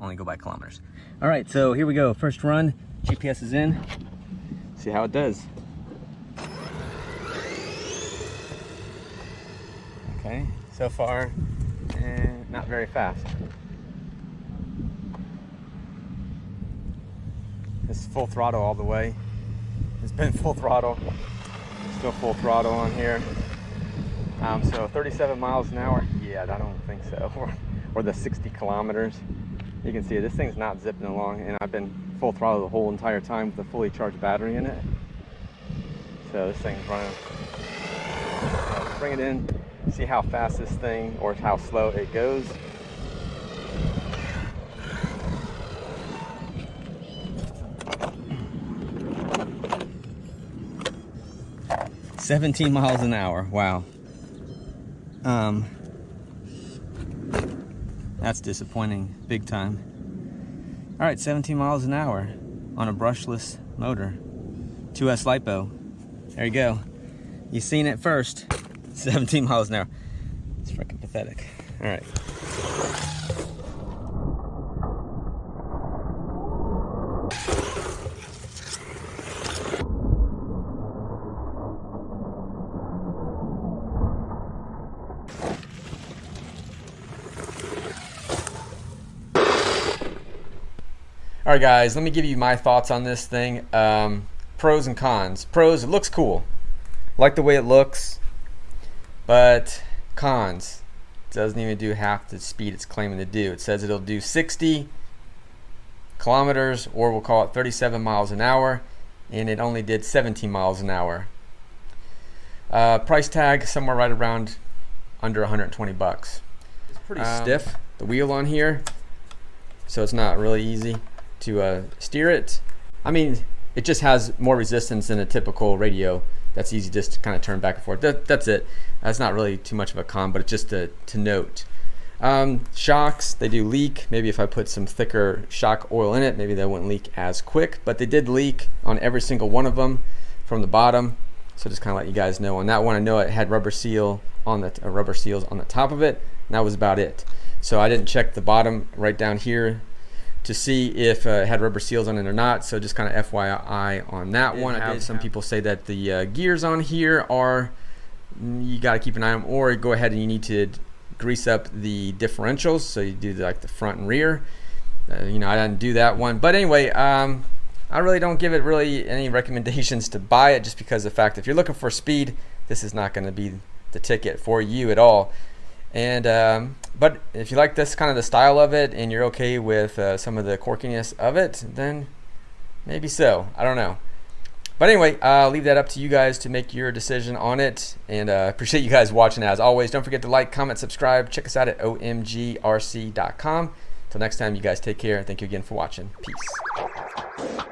only go by kilometers. All right, so here we go. First run, GPS is in. See how it does. Okay, so far, eh, not very fast. It's full throttle all the way. It's been full throttle. Still full throttle on here. Um, so 37 miles an hour, yeah, I don't think so. or, or the 60 kilometers. You can see this thing's not zipping along and I've been full throttle the whole entire time with a fully charged battery in it. So this thing's running. let's bring it in, see how fast this thing or how slow it goes. 17 miles an hour. Wow. Um, that's disappointing, big time. All right, 17 miles an hour on a brushless motor. 2S LiPo. There you go. You seen it first. 17 miles an hour. It's freaking pathetic. All right. All right, guys, let me give you my thoughts on this thing. Um, pros and cons. Pros, it looks cool. Like the way it looks, but cons, it doesn't even do half the speed it's claiming to do. It says it'll do 60 kilometers, or we'll call it 37 miles an hour, and it only did 17 miles an hour. Uh, price tag somewhere right around under 120 bucks. It's pretty um, stiff, the wheel on here, so it's not really easy to uh, steer it. I mean, it just has more resistance than a typical radio. That's easy just to kind of turn back and forth. That, that's it. That's not really too much of a con, but it's just to, to note. Um, shocks, they do leak. Maybe if I put some thicker shock oil in it, maybe they wouldn't leak as quick, but they did leak on every single one of them from the bottom. So just kind of let you guys know on that one. I know it had rubber seal on the uh, rubber seals on the top of it. That was about it. So I didn't check the bottom right down here to see if uh, it had rubber seals on it or not. So just kind of FYI on that one. I have some people say that the uh, gears on here are you got to keep an eye on or go ahead and you need to grease up the differentials. So you do like the front and rear. Uh, you know, I didn't do that one, but anyway, um, I really don't give it really any recommendations to buy it just because of the fact if you're looking for speed, this is not going to be the ticket for you at all. And um, but if you like this kind of the style of it and you're okay with uh, some of the quirkiness of it, then maybe so. I don't know. But anyway, I'll leave that up to you guys to make your decision on it. And uh, appreciate you guys watching as always. Don't forget to like, comment, subscribe. Check us out at omgrc.com. Until next time, you guys take care. And Thank you again for watching. Peace.